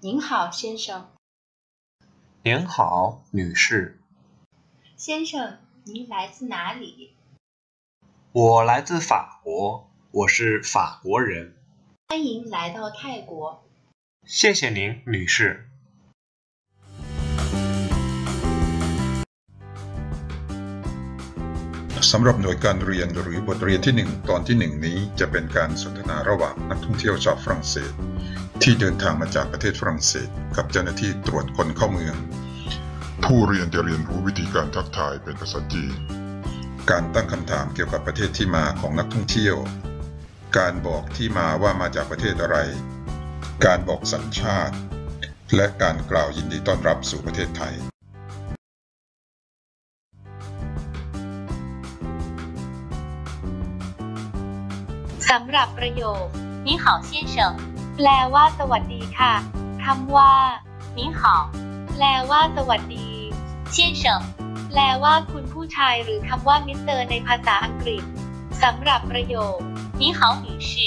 您好，先生。您好，女士。先生，您来自哪里？我来自法国，我是法国人。欢迎来到泰国。谢谢您，女士。 สำหรับหน่วยการเรียนหรือบทเรียนที่ 1 ตอนที่ 1 นี้จะเป็นการสนทนาระหว่างนักท่องเที่ยวชาวฝรั่งเศส ที่เดินทางมาจากประเทศฝรั่งเศส กับเจ้าหน้าที่ตรวจคนเข้าเมือง ผู้เรียนจะเรียนรู้วิธีการทักทายเป็นภาษาจีน การตั้งคำถามเกี่ยวกับประเทศที่มาของนักท่องเที่ยว การบอกที่มาว่ามาจากประเทศอะไร การบอกสัญชาติ และการกล่าวยินดีต้อนรับสู่ประเทศไทยำหรับประโยคนี่หาเชี่ยเฉิงแปลว่าสวัสดีค่ะคำว่านี่หาแปลว่าสวัสดีเชี่ยเฉิงแปลว่าคุณผู้ชายหรือคำว่ามิสเตอร์ในภาษาอังกฤษสำหรับประโยคนี่หาหรืชี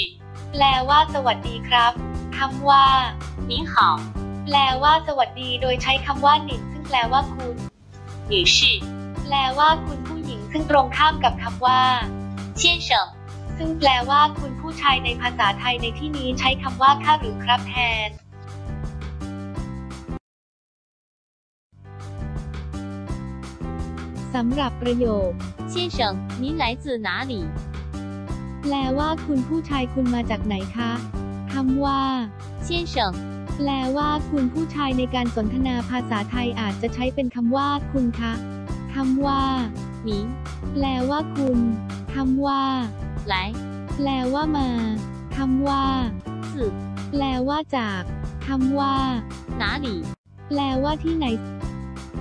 แปลว่าสวัสดีครับคำว่านี่หาแปลว่าสวัสดีโดยใช้คำว่าหนิงซึ่งแปลว่าคุณหรืชีแปลว่าคุณผู้หญิงซึ่งตรงข้ามกับคำว่าเชี่ยเฉิง ซึ่งแปลว่าคุณผู้ชายในภาษาไทยในที่นี้ใช้คำว่าค่ะหรือครับแทน สำหรับประโยค先生您来自哪里แปลว่าคุณผู้ชายคุณมาจากไหนคะคำว่า先生แปลว่าคุณผู้ชายในการสนทนาภาษาไทยอาจจะใช้เป็นคำว่าคุณคะคำว่า你แปลว่าคุณคำว่า 来แปลว่ามาคำว่า自แปลว่าจากคำว่า哪里แปลว่าที่ไหน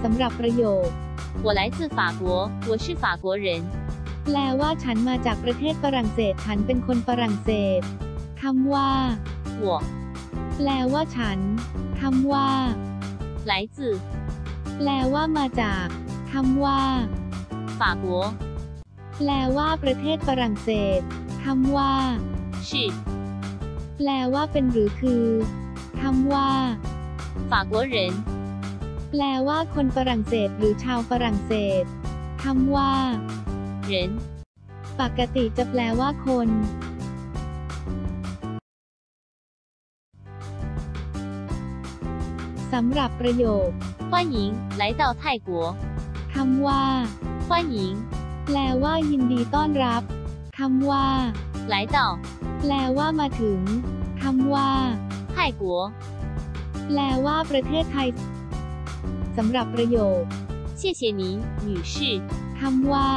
สำหรับประโยค我来自法国，我是法国人。 แปลว่าฉันมาจากประเทศฝรั่งเศส ฉันเป็นคนฝรั่งเศสคำว่า 我 แปลว่าฉันคำว่า 来自 แปลว่ามาจากคำว่า 法国， แปลว่าประเทศฝรั่งเศสคำว่า 是 แปลว่าเป็นหรือคือคำว่า 法国人。 แปลว่าคนฝรั่งเศสหรือชาวฝรั่งเศสคำว่า 人 ปกติจะแปลว่าคน สำหรับประโยค 欢迎来到泰国， คำว่า 欢迎 แปลว่ายินดีต้อนรับคำว่า 来到 แปลว่ามาถึงคำว่า 泰国， แปลว่าประเทศไทยสำหรับประโยค 谢谢您，女士。 คำว่า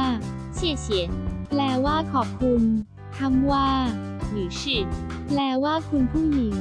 谢谢， แปลว่าขอบคุณคำว่า 女士。 แปลว่าคุณผู้หญิง